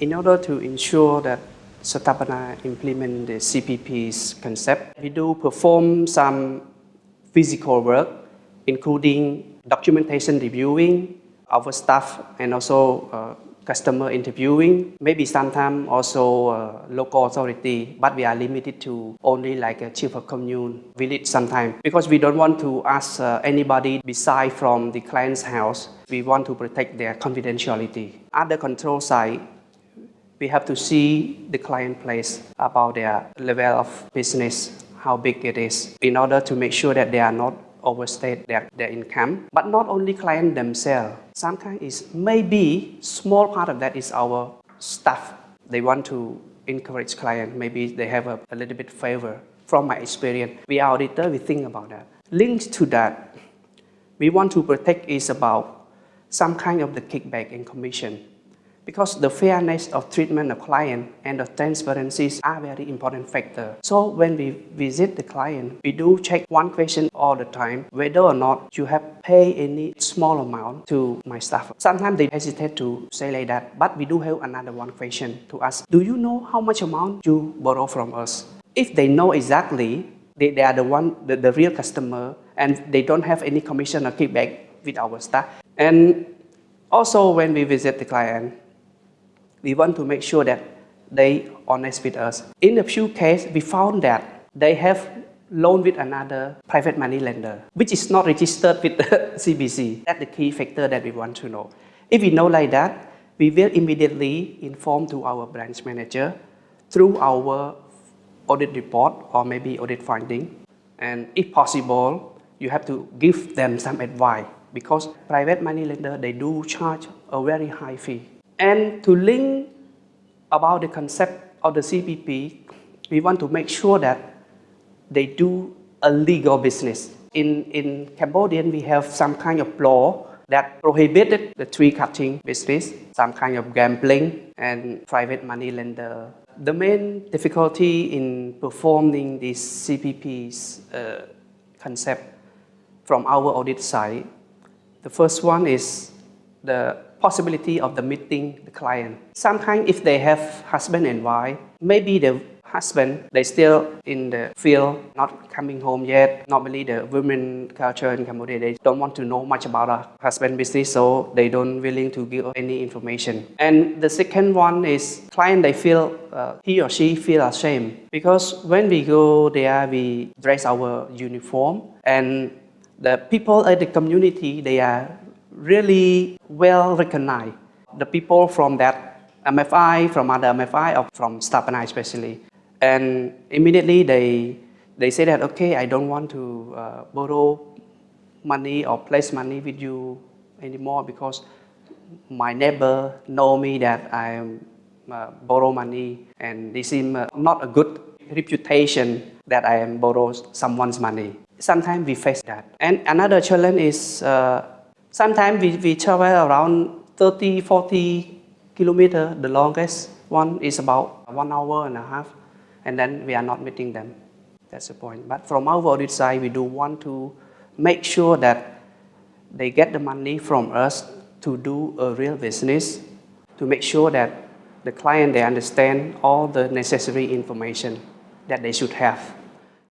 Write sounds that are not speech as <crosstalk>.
In order to ensure that Sathapana implement the CPP's concept, we do perform some physical work, including documentation reviewing, our staff, and also uh, customer interviewing, maybe sometimes also uh, local authority, but we are limited to only like a chief of commune village sometimes because we don't want to ask uh, anybody beside from the client's house. We want to protect their confidentiality. Other control side, we have to see the client place about their level of business, how big it is, in order to make sure that they are not overstate their, their income. But not only client themselves, sometimes it's maybe small part of that is our staff. They want to encourage client, maybe they have a, a little bit favor. From my experience, we auditor, we think about that. Linked to that, we want to protect is about some kind of the kickback and commission because the fairness of treatment of client and the transparencies are very important factor. So when we visit the client, we do check one question all the time, whether or not you have paid any small amount to my staff. Sometimes they hesitate to say like that, but we do have another one question to ask. Do you know how much amount you borrow from us? If they know exactly, they, they are the one, the, the real customer, and they don't have any commission or kickback with our staff. And also when we visit the client, we want to make sure that they honest with us. In a few cases, we found that they have loan with another private money lender, which is not registered with the <laughs> CBC. That's the key factor that we want to know. If we know like that, we will immediately inform to our branch manager through our audit report or maybe audit finding. And if possible, you have to give them some advice because private money lender, they do charge a very high fee. And to link about the concept of the CPP, we want to make sure that they do a legal business. In, in Cambodian, we have some kind of law that prohibited the tree cutting business, some kind of gambling and private money lender. The main difficulty in performing this CPP's uh, concept from our audit side, the first one is the possibility of the meeting the client. Sometimes if they have husband and wife, maybe the husband, they still in the field, not coming home yet. Normally the women culture in Cambodia, they don't want to know much about a husband business, so they don't willing to give any information. And the second one is client, they feel, uh, he or she feel ashamed because when we go there, we dress our uniform and the people at the community, they are really well recognized. The people from that MFI, from other MFI, or from Sathapana especially. And immediately they, they say that, okay, I don't want to uh, borrow money or place money with you anymore because my neighbor know me that I uh, borrow money and they seem uh, not a good reputation that I am borrow someone's money. Sometimes we face that. And another challenge is uh, Sometimes we, we travel around 30, 40 kilometers. The longest one is about one hour and a half, and then we are not meeting them. That's the point. But from our audit side, we do want to make sure that they get the money from us to do a real business, to make sure that the client, they understand all the necessary information that they should have.